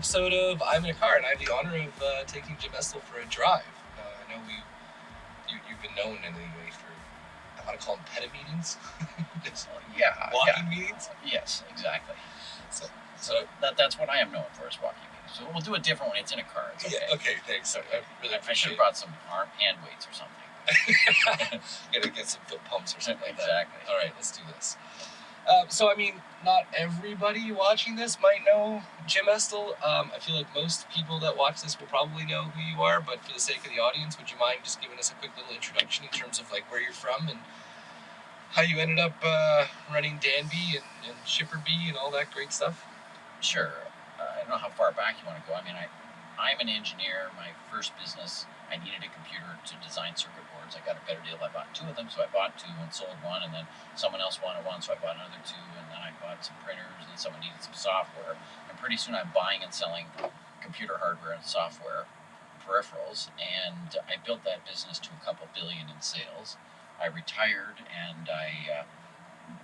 episode of I'm in a car, and I have the honor of uh, taking Jim Estill for a drive. Uh, I know we, you, you've been known anyway for, I want to call them peta meetings, Just Yeah, walking yeah. meetings. Yes, exactly. So, So that, that's what I am known for is walking meetings. So we'll do a different when it's in a car. It's okay. yeah, okay, thanks. I, I really I, should have brought some arm hand weights or something. Gotta get some foot pumps or something like that. exactly. All right, let's do this. Um, so, I mean, not everybody watching this might know Jim Estill. Um, I feel like most people that watch this will probably know who you are, but for the sake of the audience, would you mind just giving us a quick little introduction in terms of like where you're from and how you ended up uh, running Danby and, and ShipperBee and all that great stuff? Sure. Uh, I don't know how far back you want to go. I mean, I, I'm an engineer. My first business, I needed a computer to design circuit boards. I got a better deal. I bought two of them, so I bought two and sold one, and then someone else wanted one, so I bought another two, and then I bought some printers, and someone needed some software. And pretty soon I'm buying and selling computer hardware and software peripherals, and I built that business to a couple billion in sales. I retired and I uh,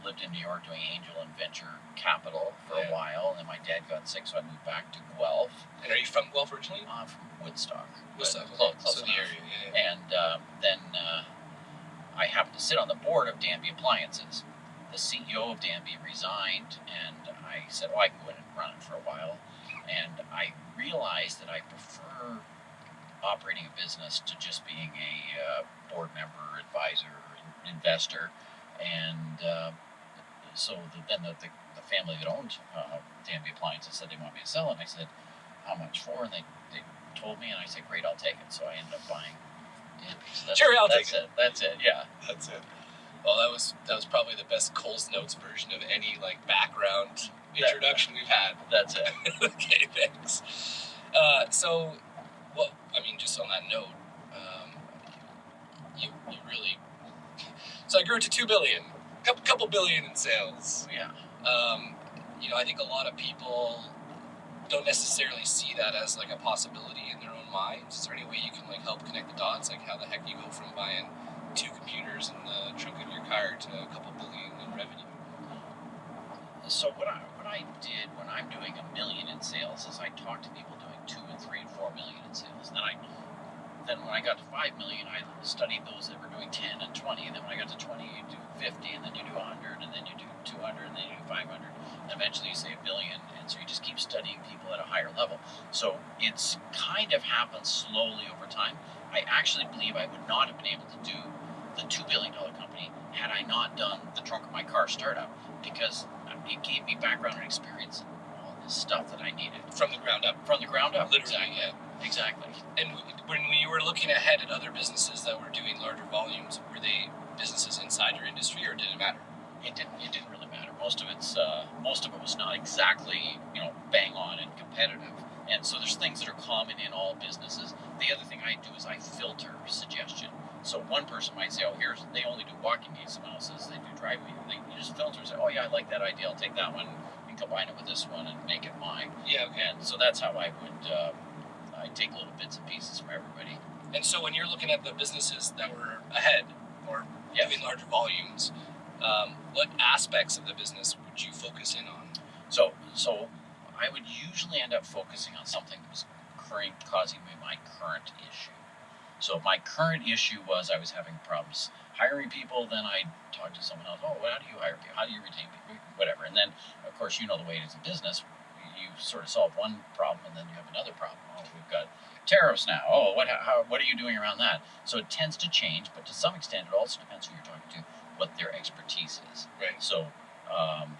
lived in New York doing angel and venture capital for Yeah. a while. And then my dad got sick, so I moved back to Guelph. And are you from Guelph originally? I'm from Woodstock. Woodstock, close, close so the area, yeah, yeah. And uh, then uh, I happened to sit on the board of Danby Appliances. The CEO of Danby resigned, and I said, "Oh, I can go in and run it for a while." And I realized that I prefer operating a business to just being a uh, board member, advisor, in- investor, and uh, so the, then the, the, the family that owned uh, Danby Appliances said they want me to sell it. And I said, "How much for?" And they, they told me, and I said, "Great, I'll take it." So I ended up buying Danby. So that's, Sure, I'll that's take it. That's it. Yeah. That's it. Well, that was that was probably the best Coles Notes version of any like background introduction we've had. That's it. okay, thanks. Uh, so, well, I mean, just on that note, um, you you really. So I grew it to two billion, couple couple billion in sales. Yeah. Um, you know, I think a lot of people don't necessarily see that as like a possibility in their own minds. Is there any way you can like help connect the dots? Like how the heck you go from buying two computers in the trunk of your car to a couple billion in revenue? So what I what I did when I'm doing a million in sales is I talk to people doing two and three and four million in sales. Then I then when I got to five million, I studied those that were doing ten and twenty. And then when I got to twenty, you do fifty, and then you do hundred, and then you do two hundred, and then you do five hundred. And eventually you say a billion, and so you just keep studying people at a higher level. So it's kind of happened slowly over time. I actually believe I would not have been able to do the two billion dollar company had I not done the trunk of my car startup because it gave me background and experience all this stuff that I needed From the ground up, from the ground up. literally, yeah. Exactly. And when you were looking ahead at other businesses that were doing larger volumes, were they businesses inside your industry, or did it matter? It didn't. It didn't really matter. Most of it's. Uh, most of it was not exactly you know bang on and competitive. And so there's things that are common in all businesses. The other thing I do is I filter suggestion. So one person might say, "Oh, here's they only do walking meetings." Someone else says they do driving. They, you just filter and say, "Oh yeah, I like that idea. I'll take that one and combine it with this one and make it mine." Yeah, okay. And so that's how I would. Uh, I take little bits and pieces from everybody. And so when you're looking at the businesses that were ahead or Yes. doing larger volumes, um, what aspects of the business would you focus in on? So, so I would usually end up focusing on something that was current, causing me my current issue. So my current issue was I was having problems hiring people. Then I talked to someone else. Oh, well, how do you hire people? How do you retain people? Whatever. And then, of course, you know the way it is in business. You sort of solve one problem, and then you have another problem. Oh, we've got tariffs now. Oh, what? How? What are you doing around that? So it tends to change, but to some extent, it also depends who you're talking to, what their expertise is. Right. So um,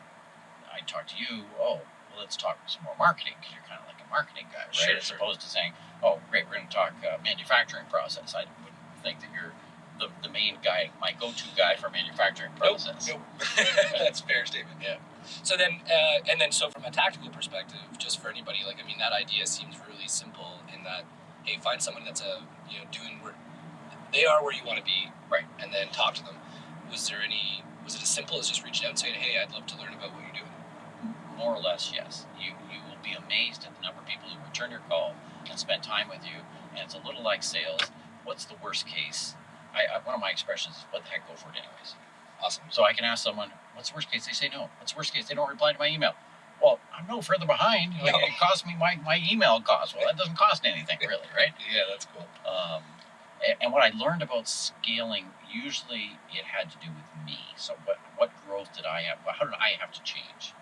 I talk to you. Oh, well, let's talk some more marketing because you're kind of like a marketing guy, right? Sure, As sure. opposed to saying, oh, great, we're going to talk uh, manufacturing process. I wouldn't think that you're the, the main guy, my go-to guy for manufacturing process. Nope. That's a fair statement. Yeah. So then, uh, and then, so from a tactical perspective, just for anybody, like I mean, that idea seems really simple in that, hey, find someone that's a you know doing where they are where you want to be, Right. and then talk to them. Was there any? Was it as simple as just reaching out and saying, hey, I'd love to learn about what you're doing? More or less, yes. You you will be amazed at the number of people who return your call and spend time with you. And it's a little like sales. What's the worst case? I, I one of my expressions is, "What the heck, go for it anyways." Awesome. So I can ask someone, "What's the worst case?" They say no. What's the worst case? They don't reply to my email. Well, I'm no further behind. Like, No. It cost me my, my email cost. Well, that doesn't cost anything, really, right? Yeah, that's cool. Um, a- and what I learned about scaling, usually it had to do with me. So what what growth did I have? How did I have to change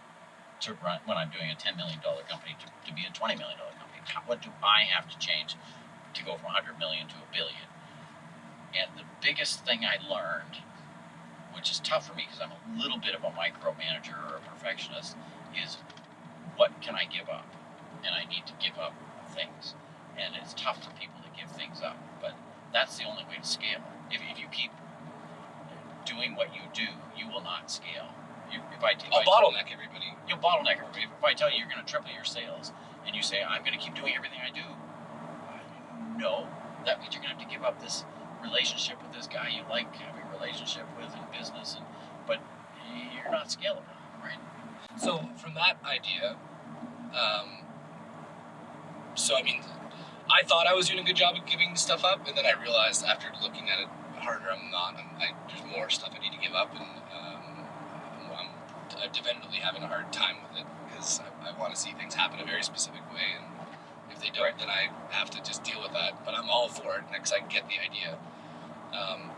to run when I'm doing a ten million dollar company to, to be a twenty million dollar company? How, what do I have to change to go from hundred million to a billion? Biggest thing I learned, which is tough for me because I'm a little bit of a micromanager or a perfectionist, is what can I give up? And I need to give up things. And it's tough for people to give things up, but that's the only way to scale. If, if you keep doing what you do, you will not scale. You, if I, if I'll I bottleneck everybody. you'll bottleneck everybody. If I tell you you're going to triple your sales, and you say I'm going to keep doing everything I do, no, that means you're going to have to give up this relationship with this guy you like having a relationship with in business, and but you're not scalable, right? So from that idea, um, so I mean, I thought I was doing a good job of giving stuff up, and then I realized after looking at it harder, I'm not. I'm, I, there's more stuff I need to give up, and um, I'm, I'm definitely having a hard time with it because I, I want to see things happen a very specific way, and if they don't, then I have to just deal with that. But I'm all for it because I get the idea. Um,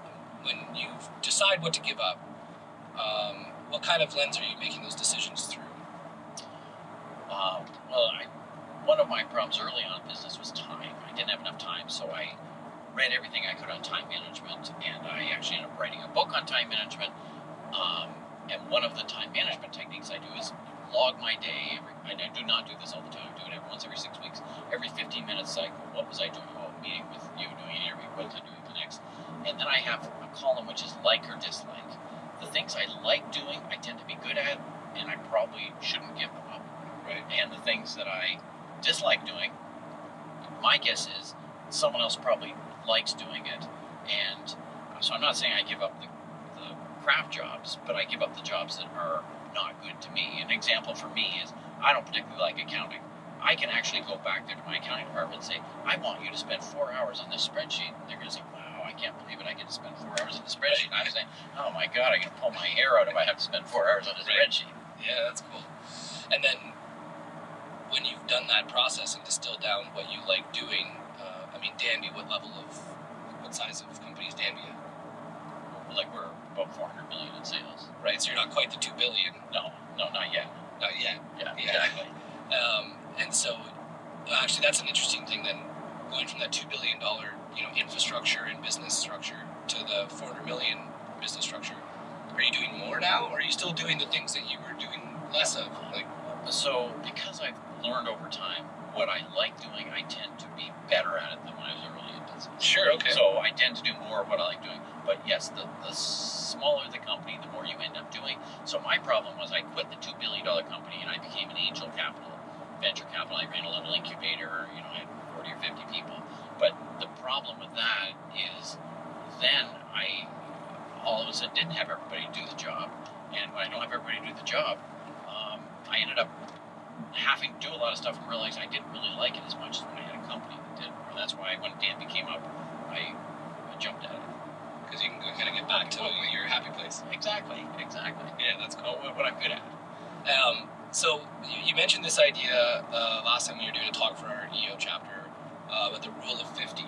when you decide what to give up, um, what kind of lens are you making those decisions through? Uh, well, I, one of my problems early on in business was time. I didn't have enough time, so I read everything I could on time management, and I actually ended up writing a book on time management. Um, and one of the time management techniques I do is log my day. Every, I do not do this all the time. I do it every once every six weeks. Every 15 minute cycle. What was I doing? Oh, meeting with you, doing an interview. What was I doing And then I have a column which is like or dislike. The things I like doing, I tend to be good at, and I probably shouldn't give them up Right. and the things that I dislike doing, my guess is someone else probably likes doing it. And so I'm not saying I give up the, the craft jobs, but I give up the jobs that are not good to me. An example for me is I don't particularly like accounting. I can actually go back there to my accounting department and say, I want you to spend four hours on this spreadsheet. And they're going to say, wow, I can't believe it. I get to spend four hours on the spreadsheet. And I'm saying, oh my God, I'm going to pull my hair out if I have to spend four hours on a Right. spreadsheet. Yeah, that's cool. And then when you've done that process and distilled down what you like doing, uh, I mean, Danby, what level of, what size of company is Danby at? Like we're about 400 million in sales. Right, so you're not quite the two billion, No, no, not yet. not yet. Yeah, Yeah. exactly. Um, and so, actually, that's an interesting thing. Then going from that two billion dollar, you know, infrastructure and business structure to the four hundred million business structure. Are you doing more now, or are you still doing the things that you were doing less of? Like, So, because I've learned over time what I like doing, I tend to be better at it than when I was early in business. sure, okay. So I tend to do more of what I like doing. But yes, the, the smaller the company, the more you end up doing. So my problem was I quit the two billion dollar company and I became an angel capital, venture capital. I ran a little incubator. You know, I had forty or fifty people. But the problem with that is, then I all of a sudden didn't have everybody do the job, and when I don't have everybody do the job, um, I ended up having to do a lot of stuff and realized I didn't really like it as much as when I had a company that did. And that's why when Danby came up, I, I jumped at it. Because you can go kind of get back to your happy place. Exactly, exactly. Yeah, that's cool. What, what I'm good at. Um, so you, you mentioned this idea uh, last time when you were doing a talk for our EO chapter uh, about the rule of fifty.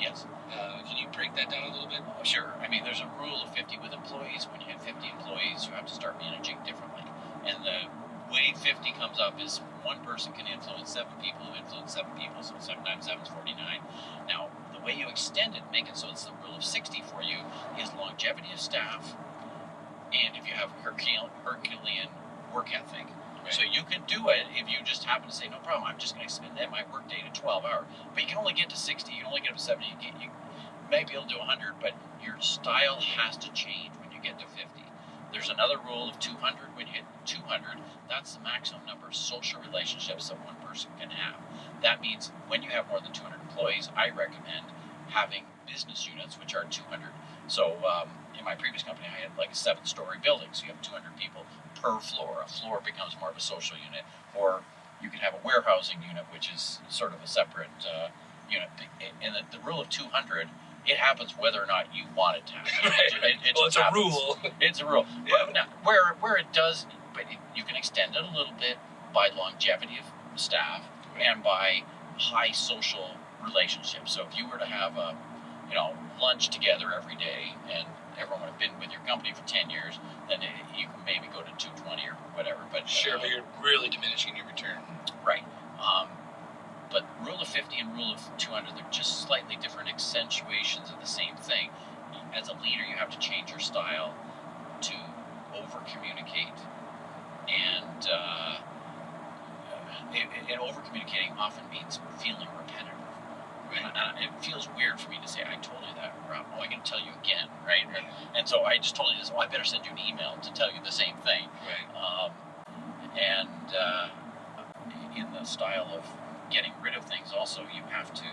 Yes. Uh, can you break that down a little bit? Oh, sure. I mean, there's a rule of 50 with employees. When you have 50 employees, you have to start managing differently. And the way 50 comes up is one person can influence seven people who influence seven people, so seven times seven is 49. Now, the way you extend it, make it so it's the rule of 60 for you, is longevity of staff, and if you have Hercule- Herculean work ethic. So you can do it if you just happen to say, no problem, I'm just going to extend my work day to 12 hours. But you can only get to 60, you can only get up to 70, you, you may be able to do 100, but your style has to change when you get to 50. There's another rule of 200. When you hit 200, that's the maximum number of social relationships that one person can have. That means when you have more than 200 employees, I recommend having business units, which are 200. So um, in my previous company, I had like a seven-story building, so you have 200 people per floor. A floor becomes more of a social unit, or you can have a warehousing unit, which is sort of a separate uh, unit. And the, the rule of 200, it happens whether or not you want it to happen. It, it well, just it's a rule. It's a rule. Yeah. But now, where where it does, but it, you can extend it a little bit. by longevity of staff and by high social relationships. So if you were to have a, you know, lunch together every day and everyone would have been with your company for 10 years, then you can maybe go to 220 or whatever. But Sure, uh, but you're really diminishing your return. Right. Um, but rule of 50 and rule of 200, they're just slightly different accentuations of the same thing. As a leader, you have to change your style to over communicate. And, uh, and over communicating often means feeling repetitive. And, and it feels weird for me to say, I told you that, Rob. Oh, I'm going to tell you again, right? And so I just told you this. Oh, I better send you an email to tell you the same thing. Right. Um, and uh, in the style of getting rid of things, also you have to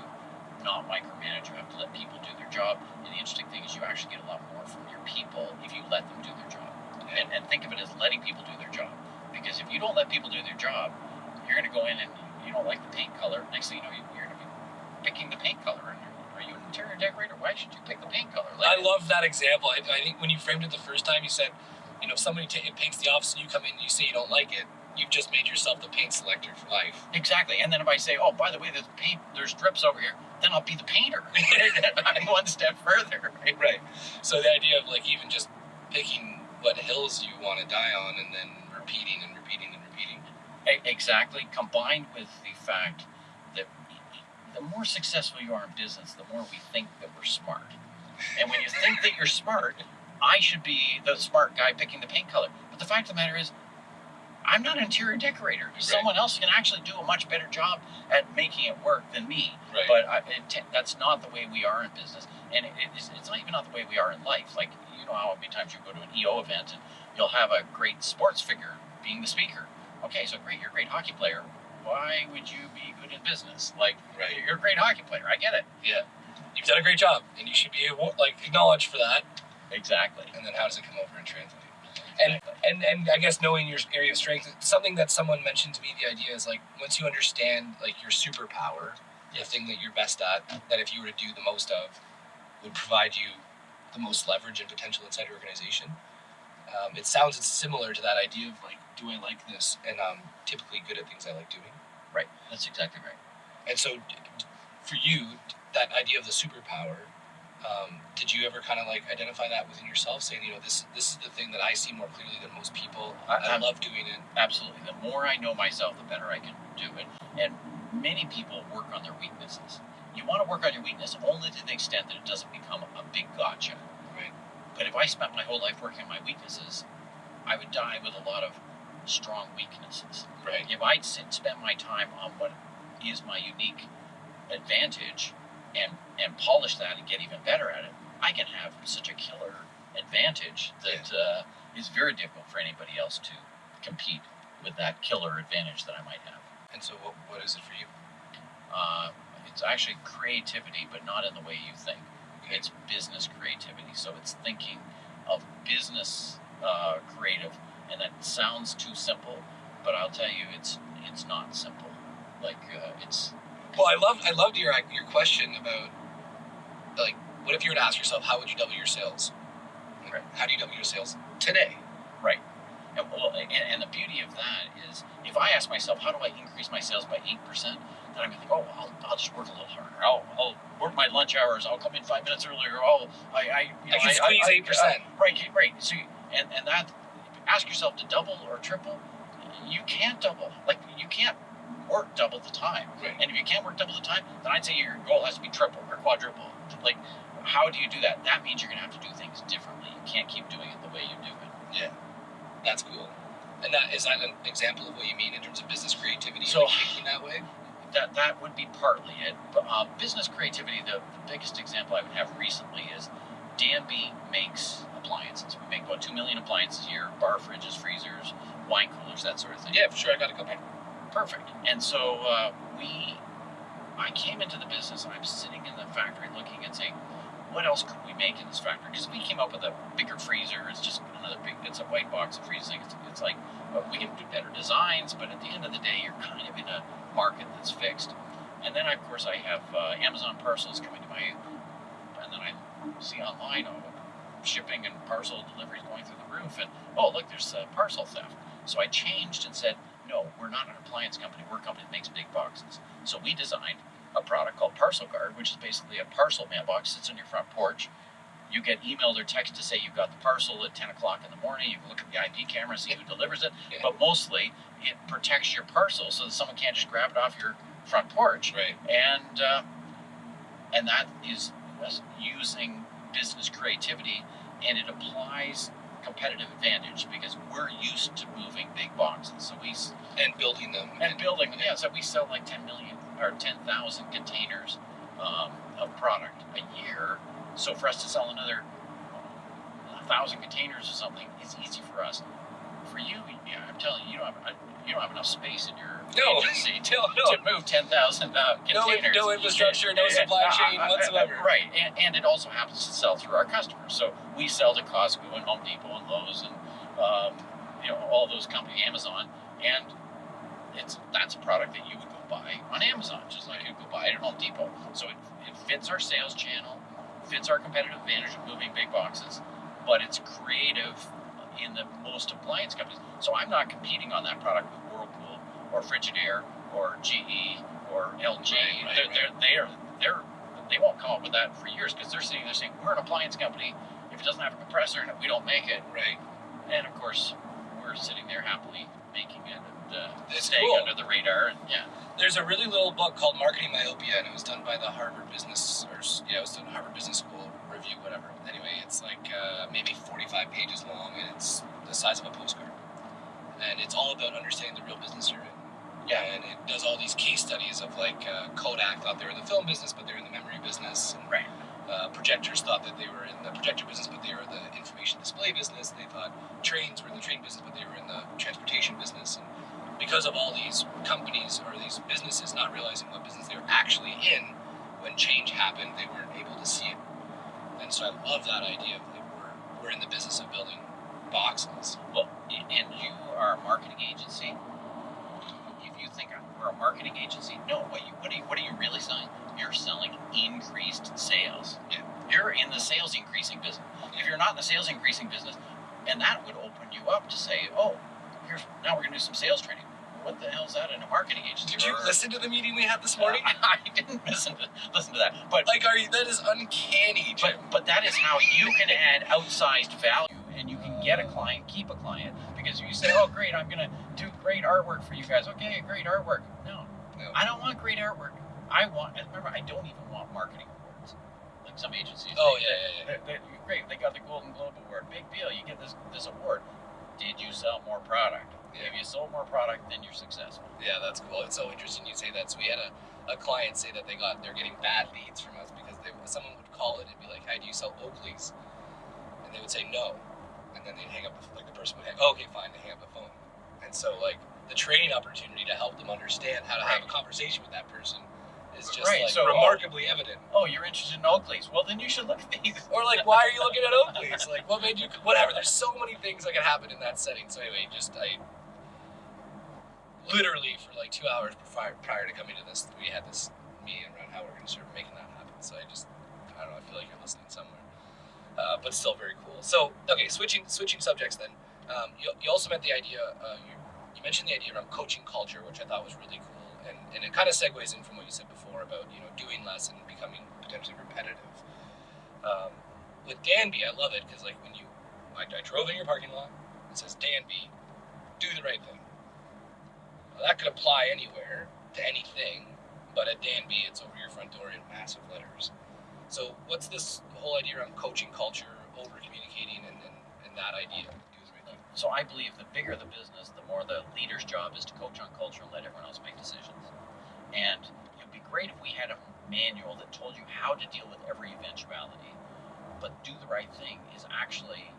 not micromanage. You have to let people do their job. And the interesting thing is, you actually get a lot more from your people if you let them do their job. And, and think of it as letting people do their job. Because if you don't let people do their job, you're going to go in and you don't like the paint color. Next thing you know, you- you're going to be picking the paint color. Are you an interior decorator? Why should you pick the paint color? I love that example. I, I think when you framed it the first time, you said, you know, if somebody paints the office and you come in and you say you don't like it, you've just made yourself the paint selector for life. Exactly. And then if I say, oh, by the way, there's paint, there's drips over here, then I'll be the painter. I'm one step further. Right? Right. So the idea of like even just picking what hills you want to die on and then repeating and repeating and repeating. Exactly. Combined with the fact the more successful you are in business, the more we think that we're smart. And when you think that you're smart, I should be the smart guy picking the paint color. But the fact of the matter is, I'm not an interior decorator. Someone else can actually do a much better job at making it work than me. Right. But I, it, that's not the way we are in business, and it, it's, it's not even not the way we are in life. Like you know how many times you go to an EO event and you'll have a great sports figure being the speaker. Okay, so great, you're a great hockey player. Why would you be good in business? Like Right. you're a great hockey player. I get it. Yeah. You've done a great job, and you should be able, like acknowledged for that. Exactly. And then how does it come over and translate? And and and I guess knowing your area of strength, something that someone mentioned to me, the idea is like once you understand like your superpower, the thing that you're best at, that if you were to do the most of, would provide you the most leverage and potential inside your organization. Um, it sounds similar to that idea of like, do I like this? And I'm typically good at things I like doing. Right. That's exactly right. And so, for you, that idea of the superpower, um, did you ever kind of like identify that within yourself, saying, you know, this this is the thing that I see more clearly than most people. I- I, love doing it. Absolutely. The more I know myself, the better I can do it. And many people work on their weaknesses. You want to work on your weakness only to the extent that it doesn't become a big gotcha. Right. But if I spent my whole life working on my weaknesses, I would die with a lot of strong weaknesses. Right. If I'd sit, spend my time on what is my unique advantage and and polish that and get even better at it, I can have such a killer advantage that uh, is very difficult for anybody else to compete with that killer advantage that I might have. And so, what, what is it for you? Uh, it's actually creativity, but not in the way you think. It's business creativity. So it's thinking of business uh, creative, and that sounds too simple, but I'll tell you, it's it's not simple. Like uh, it's Well, I loved I loved your your question about like, what if you were to ask yourself, how would you double your sales? Right. How do you double your sales today? Right. And, well, and, and the beauty of that is, if I ask myself, how do I increase my sales by eight percent, then I'm gonna think, oh, I'll, I'll just work a little harder. I'll, I'll work my lunch hours. I'll come in five minutes earlier. Oh, I, I, you know, I can squeeze I- 8%. uh, right, right. So, you, and and that, ask yourself to double or triple. You can't double. Like you can't work double the time. Right. And if you can't work double the time, then I'd say your goal has to be triple or quadruple. Like, how do you do that? That means you're gonna have to do things differently. You can't keep doing it the way you do it. Yeah, that's cool. And that is that an example of what you mean in terms of business creativity? So- thinking that way. that that would be partly it. But uh, business creativity, the, the biggest example I would have recently is Danby makes appliances. We make about two million appliances a year: bar fridges, freezers, wine coolers, that sort of thing. Yeah, for sure. I got a couple. perfect. And so uh, we, I came into the business and I'm sitting in the factory looking and saying, what else could we make in this factory? Because we came up with a bigger freezer. It's just another big. It's a white box of freezing. It's, it's like we can do better designs, but at the end of the day, you're kind of in a market that's fixed. And then of course I have uh, Amazon parcels coming to my, and then I see online oh, shipping and parcel deliveries going through the roof, and oh look, there's uh, parcel theft. So I changed and said no, we're not an appliance company. We're a company that makes big boxes. So we designed a product called Parcel Guard, which is basically a parcel mailbox sits on your front porch. You get emailed or text to say you've got the parcel at 10 o'clock in the morning. You can look at the IP camera, see who delivers it. But mostly, it protects your parcel so that someone can't just grab it off your front porch Right. and uh, and that is using business creativity and it applies competitive advantage because we're used to moving big boxes so we And building them. and building them. yeah so we sell like 10 million or 10,000 containers um, of product a year so for us to sell another thousand containers or something is easy for us for you yeah i'm telling you you don't have you don't have enough space in your No. agency to No, no. to move 10,000 uh, No, containers. no infrastructure, no supply uh, chain uh, uh, whatsoever. right, and, and it also happens to sell through our customers. So we sell to Costco and Home Depot and Lowe's and um, you know all those companies, Amazon, and it's that's a product that you would go buy on Amazon, just like you could go buy it at Home Depot. So it, it fits our sales channel, fits our competitive advantage of moving big boxes, but it's creative in the most appliance companies. So I'm not competing on that product with Whirlpool or Frigidaire or GE or LG. Right, right, they're, right. they're they're they're they won't come up with that for years because they're sitting there saying we're an appliance company. If it doesn't have a compressor in it, we don't make it. Right. And of course, we're sitting there happily making it and uh, staying cool. under the radar. And yeah, There's a really little book called Marketing Myopia, and it was done by the Harvard Business, or yeah, it was done Harvard Business School review, whatever. Anyway, it's like uh, maybe 45 pages long, and it's the size of a postcard. And it's all about understanding the real business you're in. Yeah. And it does all these case studies of like uh, Kodak thought they were in the film business, but they're in the memory business. And, Right. Uh, projectors thought that they were in the projector business, but they were the information display business. They thought trains were in the train business, but they were in the transportation business. And because of all these companies or these businesses not realizing what business they were actually in, when change happened, they weren't able to see it. And so I love that idea of like we're, we're in the business of building boxes. Well, and you are a marketing agency. If you think we're a marketing agency, no. What you what are you, what are you really selling? You're selling increased sales. Yeah. You're in the sales increasing business. If you're not in the sales increasing business, and that would open you up to say, oh, here's now we're gonna do some sales training. What the hell is that in a marketing agency? Did you Or- listen to the meeting we had this morning? I didn't listen to listen to that, but Like, are you? That is uncanny. Jim. but but that is how you can add outsized value, and you can get a client, keep a client, because you say, "Oh, great, I'm gonna do great artwork for you guys." Okay, great artwork. No, No. I don't want great artwork. I want. Remember, I don't even want marketing awards, like some agencies. Oh they- yeah, yeah, yeah. they- they- great, they got the Golden Globe Award. Big deal. You get this this award. Did you sell more product? Yeah. If you sold more product, then you're successful. Yeah, that's cool. It's so interesting you say that. So we had a, a client say that they got they're getting bad leads from us because they someone would call it and be like, "Hey, do you sell Oakleys?" And they would say no, and then they'd hang up. The, like the person would hang, oh, "Okay, fine." They hang up the phone, and so like the training opportunity to help them understand how to have a conversation with that person is just Right, like so- oh, remarkably evident. Oh, you're interested in Oakleys? Well, then you should look at these. Or like, why are you looking at Oakleys? Like, what made you? Whatever. There's so many things that can happen in that setting. So anyway, just I literally for like two hours prior, prior to coming to this, we had this meeting around how we're going to start making that happen. So I just, I don't know. I feel like you're listening somewhere, uh, but still very cool. So okay, switching switching subjects then. Um, you, you also meant the idea. Uh, you, you mentioned the idea around coaching culture, which I thought was really cool, and, and it kind of segues in from what you said before about you know doing less and becoming potentially repetitive. Um, with Danby, I love it because like when you, I, I drove in your parking lot, it says Danby, do the right thing. That could apply anywhere to anything, but at Danby, it's over your front door in massive letters. So what's this whole idea around coaching culture, over communicating, and, and, and that idea? So I believe the bigger the business, the more the leader's job is to coach on culture and let everyone else make decisions. And it would be great if we had a manual that told you how to deal with every eventuality. But do the right thing is actually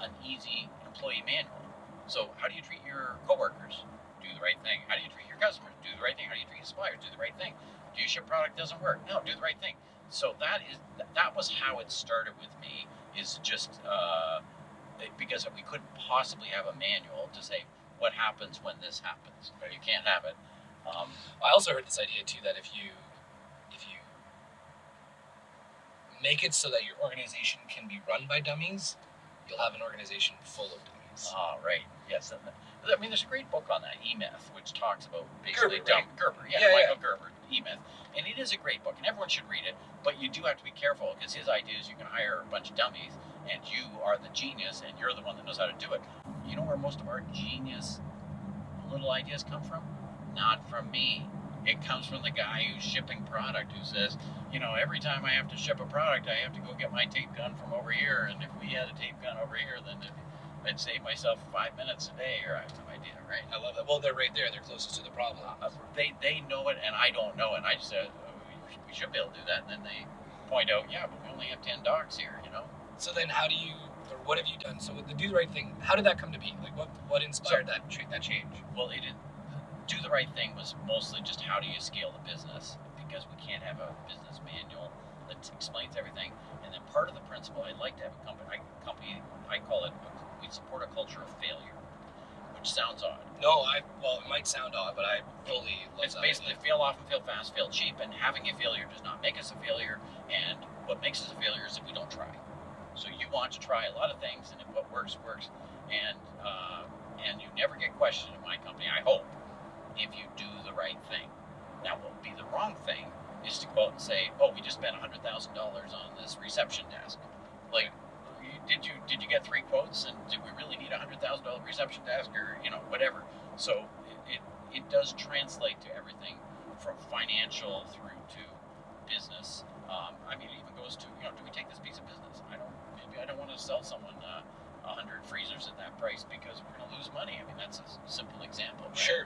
an easy employee manual. So how do you treat your coworkers? Do the right thing. How do you treat your customers? Do the right thing. How do you treat your suppliers? Do the right thing. Do you ship product doesn't work? No, do the right thing. So that is that was how it started with me. Is just uh, because we couldn't possibly have a manual to say what happens when this happens. You can't have it. Um, I also heard this idea too that if you if you make it so that your organization can be run by dummies, you'll have an organization full of dummies. ah, right. Yes. I mean, there's a great book on that, E Myth, which talks about basically Gerber, dumb Gerber, yeah, Yeah, Michael Gerber, E Myth, and it is a great book, and everyone should read it. But you do have to be careful because his idea is you can hire a bunch of dummies, and you are the genius, and you're the one that knows how to do it. You know where most of our genius little ideas come from? Not from me. It comes from the guy who's shipping product who says, you know, every time I have to ship a product, I have to go get my tape gun from over here, and if we had a tape gun over here, then it, I'd save myself five minutes a day, or I have no idea, right? I love that. Well, they're right there. They're closest to the problem. Uh, they they know it, and I don't know it. I just said oh, we- we should be able to do that, and then they point out, yeah, but we only have ten dogs here, you know. So then, how do you, or what have you done? So with the do the right thing, how did that come to be? Like, what what inspired that that change? Well, it did, do the right thing was mostly just how do you scale the business because we can't have a business manual that explains everything. And then part of the principle, I'd like to have a company. I, company I call it. We support a culture of failure, which sounds odd. No, I well, it might sound odd, but I fully love It's basically fail often, fail fast, fail cheap, and having a failure does not make us a failure. And what makes us a failure is if we don't try. So you want to try a lot of things, and if what works works, and uh, and you never get questioned in my company. I hope if you do the right thing. Now, what would be the wrong thing is to go out and say, "Oh, we just spent hundred thousand dollars on this reception desk." Like, did you did you get three quotes, and did we really need a hundred thousand dollar reception desk, or you know whatever? So it, it it does translate to everything from financial through to business. Um, I mean, it even goes to you know, do we take this piece of business? I don't. Maybe I don't want to sell someone uh, a hundred freezers at that price because we're going to lose money. I mean, that's a simple example. Right? Sure.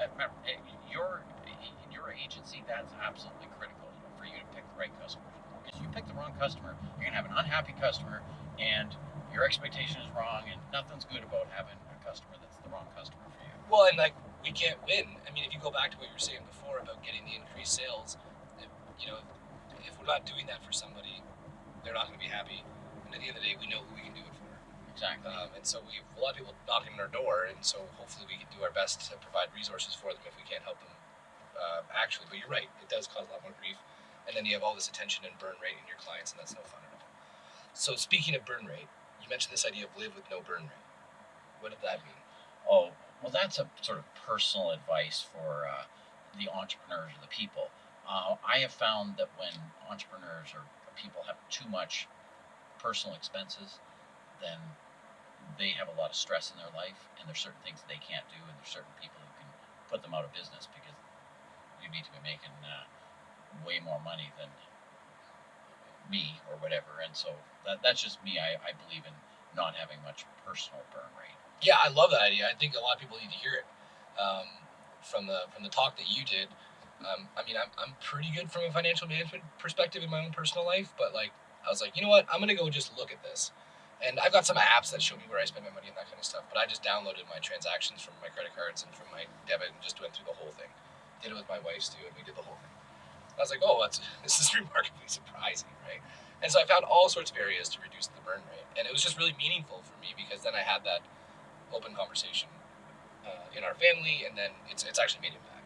Uh, remember, uh, your in your agency, that's absolutely critical for you to pick the right customer. You pick the wrong customer, you're gonna have an unhappy customer, and your expectation is wrong, and nothing's good about having a customer that's the wrong customer for you. Well, and like we can't win. I mean, if you go back to what you were saying before about getting the increased sales, if, you know, if we're not doing that for somebody, they're not going to be happy. And at the end of the day, we know who we can do it for. Exactly. Um, and so we have a lot of people knocking on our door, and so hopefully we can do our best to provide resources for them if we can't help them uh, actually. But you're right, it does cause a lot more grief, and then you have all this attention and burn rate in your clients, and that's no fun at all. So speaking of burn rate, you mentioned this idea of live with no burn rate. What did that mean? Oh, well, that's a sort of personal advice for uh, the entrepreneurs or the people. Uh, I have found that when entrepreneurs or people have too much personal expenses, then they have a lot of stress in their life, and there's certain things that they can't do, and there's certain people who can put them out of business because you need to be making uh, way more money than me or whatever. And so that, that's just me. I, I believe in not having much personal burn rate. Yeah, I love that idea. I think a lot of people need to hear it. Um, from the from the talk that you did, um, I mean, I'm, I'm pretty good from a financial management perspective in my own personal life, but like I was like, you know what, I'm gonna go just look at this, and I've got some apps that show me where I spend my money and that kind of stuff. But I just downloaded my transactions from my credit cards and from my debit and just went through the whole thing. Did it with my wife's too, and we did the whole thing. I was like, oh, that's this is remarkably surprising, right? And so I found all sorts of areas to reduce the burn rate, and it was just really meaningful for me because then I had that open conversation uh, in our family, and then it's it's actually made impact.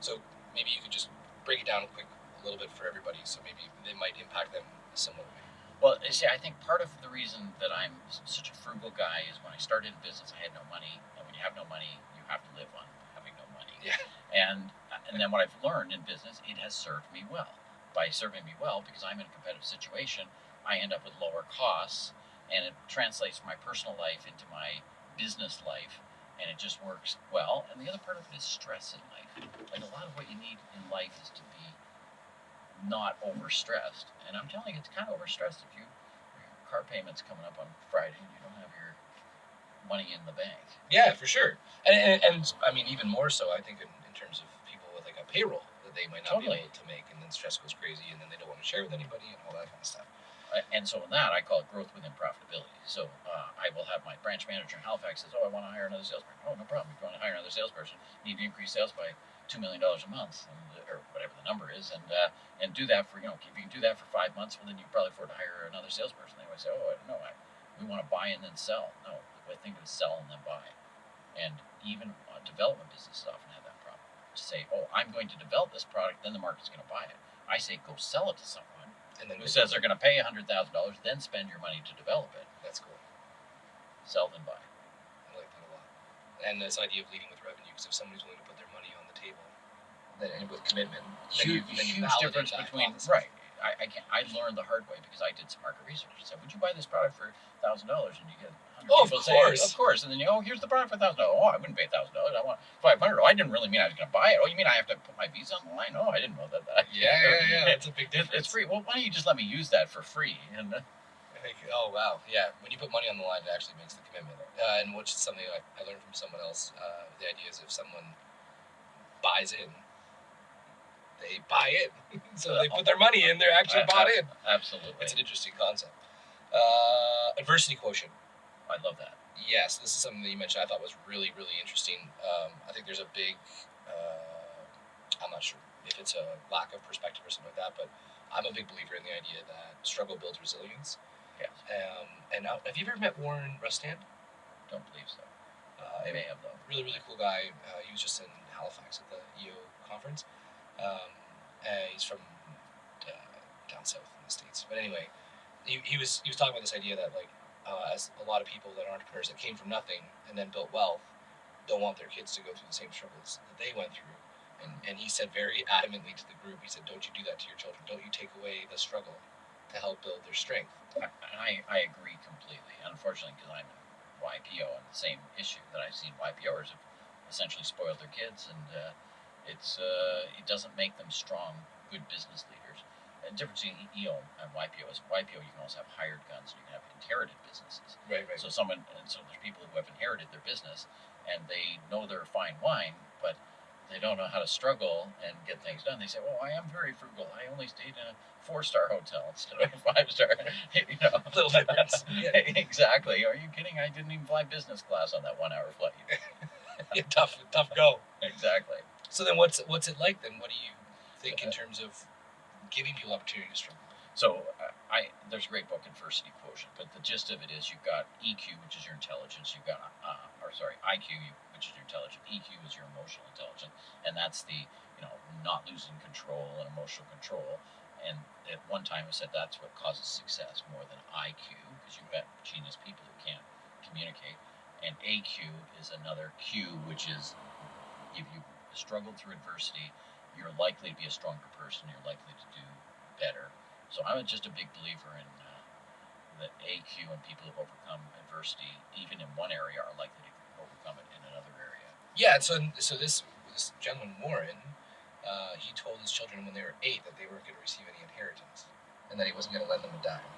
So maybe you could just break it down a quick a little bit for everybody, so maybe they might impact them a similar way. Well, you see, I think part of the reason that I'm such a frugal guy is when I started in business, I had no money, and when you have no money, you have to live on having no money. Yeah. And and then what I've learned in business, it has served me well. By serving me well, because I'm in a competitive situation, I end up with lower costs, and it translates my personal life into my business life, and it just works well. And the other part of it is stress in life. Like a lot of what you need in life is to be not overstressed. And I'm telling you, it's kind of overstressed if you your car payment's coming up on Friday and you don't have your money in the bank. Yeah, for sure. And, and, and I mean, even more so, I think, in, in terms of people with like a payroll that they might not Totally. be able to make, and then stress goes crazy, and then they don't want to share with anybody, and all that kind of stuff. And so in that, I call it growth within profitability. So uh, I will have my branch manager in Halifax says, "Oh, I want to hire another salesperson." Oh, no problem. If you want to hire another salesperson, you need to increase sales by two million dollars a month, and, or whatever the number is, and uh, and do that for you know if you can do that for five months, well then you can probably afford to hire another salesperson. They always say, "Oh, I don't know. I, we want to buy and then sell." No, the thing is sell and then buy. And even uh, development businesses often have. To say, "Oh, I'm going to develop this product, then the market's going to buy it." I say, "Go sell it to someone." And then who says they're going to pay hundred thousand dollars, then spend your money to develop it. that's cool. Sell then buy. I like that a lot. and this idea of leading with revenue, because if somebody's willing to put their money on the table, then and with commitment, then huge, you, then huge difference between right. I, I I learned the hard way because I did some market research. I said, "Would you buy this product for thousand dollars?" And you get 100 Oh, of course. "Of course." And then you go, oh, "Here's the product for thousand dollars." Oh, I wouldn't pay thousand dollars. I want five hundred. Oh, I didn't really mean I was going to buy it. Oh, you mean I have to put my Visa on the line? Oh, I didn't know that. that Yeah, yeah, yeah. That's a big difference. it's free. Well, why don't you just let me use that for free? And uh, think, oh wow, yeah. When you put money on the line, it actually makes the commitment, uh, and which is something I, I learned from someone else. Uh, the idea is if someone buys in, they buy it. so they put their money in, they're actually bought in. absolutely, It's an interesting concept. Uh, adversity quotient. I love that. Yes, this is something that you mentioned. I thought was really, really interesting. Um, I think there's a big. Uh, I'm not sure if it's a lack of perspective or something like that, but I'm a big believer in the idea that struggle builds resilience. Yes. Um, and now, have you ever met Warren Rustand? Don't believe so. Uh, I may have though. really, really cool guy. Uh, he was just in Halifax at the EO conference. Um, uh, he's from uh, down south in the states. But anyway, he, he was he was talking about this idea that like uh, as a lot of people that are entrepreneurs that came from nothing and then built wealth don't want their kids to go through the same struggles that they went through. And, and he said very adamantly to the group, he said, "Don't you do that to your children. Don't you take away the struggle to help build their strength." I, I, agree completely. Unfortunately, because I'm YPO and the same issue that I've seen YPOers have essentially spoiled their kids, and uh, it's uh, it doesn't make them strong, good business leaders. And the difference between EO and YPO is YPO you can also have hired guns and you can have inherited businesses. Right, right. So someone and so there's people who have inherited their business and they know they're fine wine, but they don't know how to struggle and get things done. They say, "Well, I am very frugal. I only stayed in a four-star hotel instead of a five-star." you know, Little difference. Yeah. exactly. Are you kidding? I didn't even fly business class on that one-hour flight. yeah, tough, tough go. exactly. So then, what's what's it like then? What do you think in uh, terms of giving people opportunity to struggle? So uh, I there's a great book, Adversity Quotient, but the gist of it is you've got EQ, which is your intelligence. You've got uh, or sorry, IQ, which is your intelligence. EQ is your emotional intelligence, and that's the you know not losing control and emotional control. And at one time, I said that's what causes success more than IQ, because you've got genius people who can't communicate. And AQ is another Q, which is if you struggled through adversity, you're likely to be a stronger person. You're likely to do better. So I'm just a big believer in uh, that AQ and people who've overcome adversity, even in one area, are likely to overcome it in another area. Yeah, so so this this gentleman Warren, uh, he told his children when they were eight that they weren't going to receive any inheritance, and that he wasn't going to lend them a dime.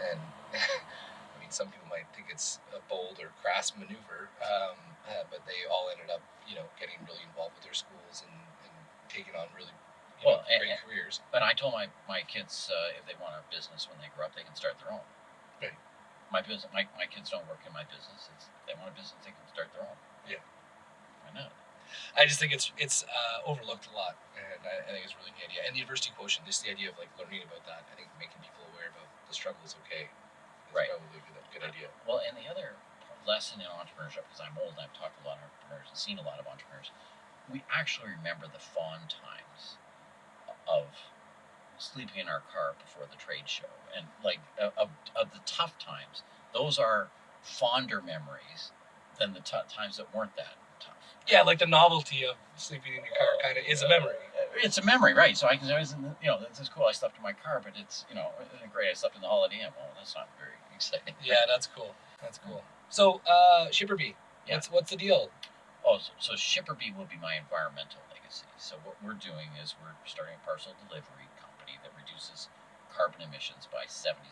And I mean, some people might think it's a bold or crass maneuver, um, uh, but they all ended up, you know, getting really involved with their schools and, taking on really you know, Well, great and- careers. But I told my, my kids uh, if they want a business when they grow up, they can start their own. Right. My business, my, my kids don't work in my business. It's, if they want a business, they can start their own. Yeah. Why not? I just think it's it's uh, overlooked a lot, and I, I think it's a really neat idea. And the adversity quotient, just the idea of like learning about that, I think making people aware about the struggle is okay. Is Right. Probably a good, good idea. Well, and the other lesson in entrepreneurship, because I'm old and I've talked to a lot of entrepreneurs and seen a lot of entrepreneurs, we actually remember the fond times of sleeping in our car before the trade show, and like uh, of, of the tough times. Those are fonder memories than the t- times that weren't that tough. Yeah, like the novelty of sleeping in your car kind of is a memory. It's a memory, right? So I can always, you know, this is cool. I slept in my car, but it's, you know, great? I slept in the Holiday Inn. Well, that's not very exciting. Yeah, that's cool. That's cool. So, uh, ShipperBee, Yeah. what's what's the deal? Oh, so, so ShipperBee will be my environmental legacy. So what we're doing is we're starting a parcel delivery company that reduces carbon emissions by 77%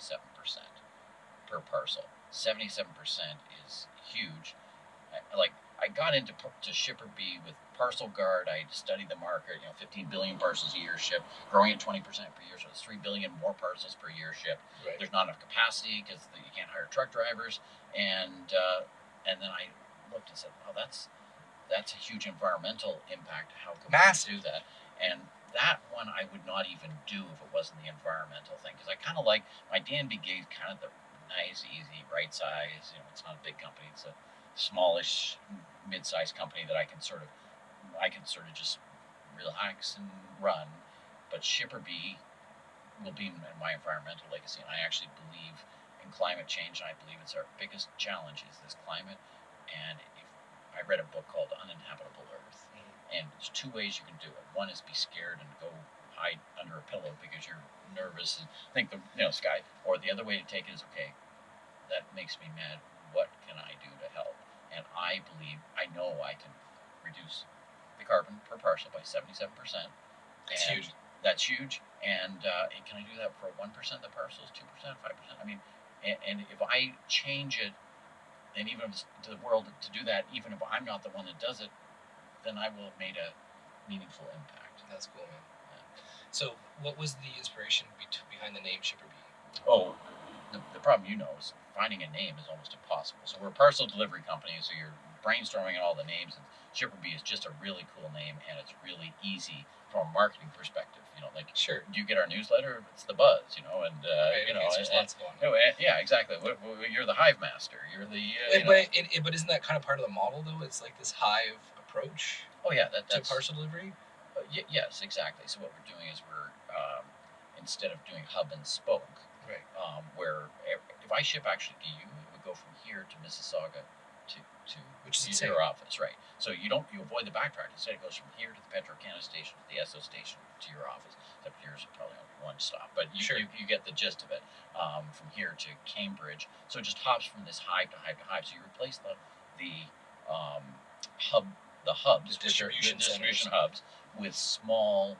per parcel. 77% is huge. I, like I got into to ShipperBee with Parcel Guard. I studied the market. You know, 15 billion parcels a year shipped, growing at 20% per year. So it's 3 billion more parcels per year shipped Right. there's not enough capacity because you can't hire truck drivers and uh, and then I looked and said oh, that's that's a huge environmental impact how can Massive. we do that and that one I would not even do if it wasn't the environmental thing because I kind of like my Danby gig kind of the nice easy right size you know it's not a big company it's a smallish mid-sized company that I can sort of I can sort of just relax and run but ShipperBee will be my environmental legacy. And I actually believe in climate change. And I believe it's our biggest challenge is this climate. And I read a book called Uninhabitable Earth, and there's two ways you can do it. One is be scared and go hide under a pillow because you're nervous and think the you know sky. Or the other way to take it is okay. That makes me mad. What can I do to help? And I believe I know I can reduce the carbon per parcel by 77 percent. It's huge. That's huge. And, uh, can I do that for one percent of the parcels, two percent, five percent? I mean, and, and if I change it, and even if it's to the world to do that, even if I'm not the one that does it, then I will have made a meaningful impact. That's cool, man. So, what was the inspiration be- behind the name ShipperBee? Oh, the, the problem you know is finding a name is almost impossible. So we're a parcel delivery company, so you're brainstorming all the names, and ShipperBee is just a really cool name, and it's really easy from a marketing perspective. You know, like Sure. do you get our newsletter? It's the buzz, you know, and uh, Right, you know, okay, so there's and- lots going on. Eh, yeah, exactly. You're the hive master. You're the. Uh, you know- but, it, it, but isn't that kind of part of the model, though? It's like this hive approach oh yeah, that, to that's parcel delivery. uh, y- yes, exactly. So what we're doing is we're um, instead of doing hub and spoke, Right. um, where if I ship actually to you, it would go from here to Mississauga to to Which is insane. your office, right? So you don't you avoid the backtrack. Instead, it goes from here to the Petro Canada station, to the Esso station, to your office. Except yours is probably only one stop, but you, Sure. you, you get the gist of it. Um, from here to Cambridge, so it just hops from this hive to hive to hive. So you replace the the um, hub the hubs, The distribution the distribution hubs, with small.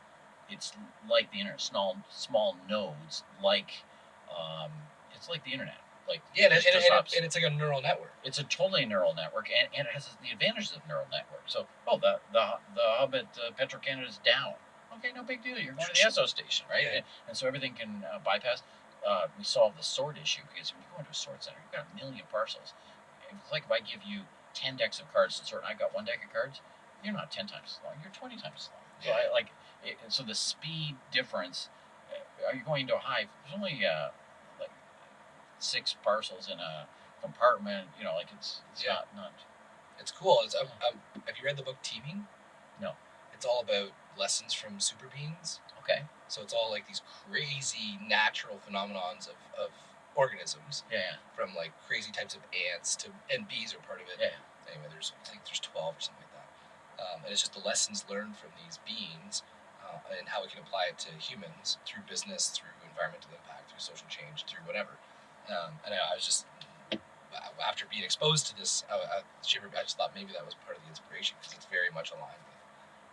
It's like the internet, small small nodes, like um, it's like the internet, like Yeah, and, and, and, and it's like a neural network. It's a totally neural network, and, and it has the advantages of neural network. So, oh, the the the hub at uh, Petro Canada is down. Okay, no big deal. You're going to the Esso station, right? Yeah. And, and so everything can uh, bypass. Uh, we solve the sort issue because when you go into a sort center, you've got a million parcels. It's like if I give you ten decks of cards to sort, and I've got one deck of cards. You're not ten times as long. You're twenty times as long. So Yeah. I like. It, so the speed difference. Uh, are you going into a hive? There's only uh, six parcels in a compartment. You know, like it's it's Yeah. not not. It's cool. It's, um, um, have you read the book Teeming? No. It's all about lessons from super beings. Okay. So it's all like these crazy natural phenomenons of, of organisms, Yeah. from like crazy types of ants to and bees are part of it. Yeah. Anyway, there's I think there's twelve or something like that, um, and it's just the lessons learned from these beings uh, and how we can apply it to humans through business, through environmental impact, through social change, through whatever. Um, and I, I was just after being exposed to this, I, I, I just thought maybe that was part of the inspiration because it's very much aligned with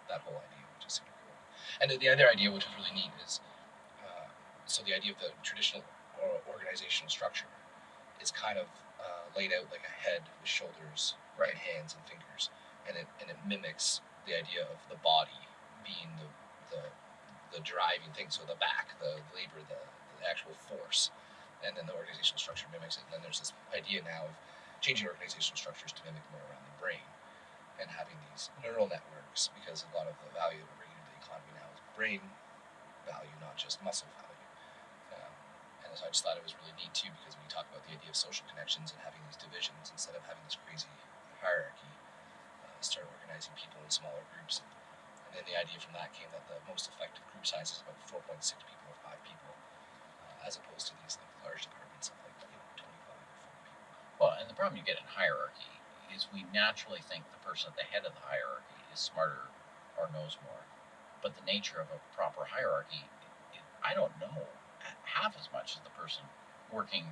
that whole idea, which is super cool. And the, the other idea, which is really neat, is uh, so the idea of the traditional or organizational structure is kind of uh, laid out like a head with shoulders, Right. and hands and fingers, and it and it mimics the idea of the body being the the, the driving thing. So the back, the labor, the, the actual force, and then the organizational structure mimics it. And then there's this idea now of changing organizational structures to mimic more around the brain and having these neural networks because a lot of the value that we're bringing into the economy now is brain value, not just muscle value. Um, and so I just thought it was really neat too because when you talk about the idea of social connections and having these divisions instead of having this crazy hierarchy, uh, start organizing people in smaller groups. And then the idea from that came that the most effective group size is about 4.6 people or 5 people, uh, as opposed to these like large departments of like you know 25 or 40 people. Well, and the problem you get in hierarchy is we naturally think the person at the head of the hierarchy is smarter or knows more. But the nature of a proper hierarchy, it, I don't know half as much as the person working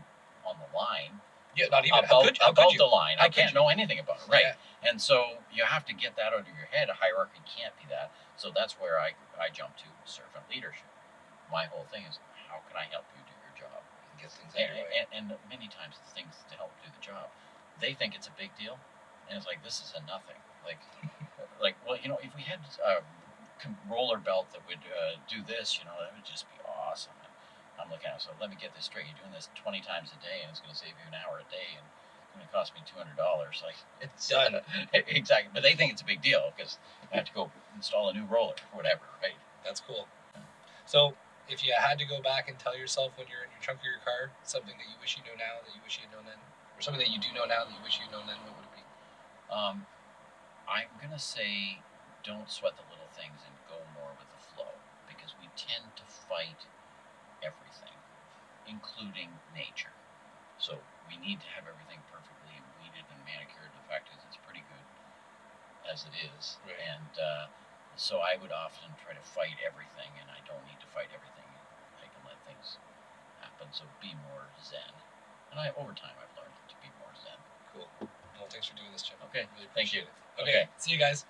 on the line Yeah, not even about, could, about the line. How I can't know anything about it, right? Yeah. And so you have to get that out of your head. A hierarchy can't be that. So that's where I, I jump to servant leadership. My whole thing is how can I help you do things And, and, and many times the things to help do the job, they think it's a big deal, and it's like this is a nothing. Like, like well, you know, if we had a roller belt that would uh, do this, you know, that would just be awesome. And I'm looking at it, so let me get this straight. You're doing this 20 times a day, and it's going to save you an hour a day, and it's going to cost me $200. Like, It's done. exactly. But they think it's a big deal because I have to go install a new roller or whatever, right? That's cool. So, if you had to go back and tell yourself when you're in your trunk of your car something that you wish you know now that you wish you had known then, or something that you do know now that you wish you had known then, what would it be? Um, I'm gonna say, don't sweat the little things and go more with the flow because we tend to fight everything, including nature. So we need to have everything perfectly weeded and manicured. The fact is, it's pretty good as it is, Right. and uh, so I would often try to fight everything, and I don't need to fight everything. I can let things happen. So be more zen, and I over time I've learned to be more zen. Cool. Well, thanks for doing this, Jim. Okay, Really thank you. appreciate it. Okay, Okay. see you guys.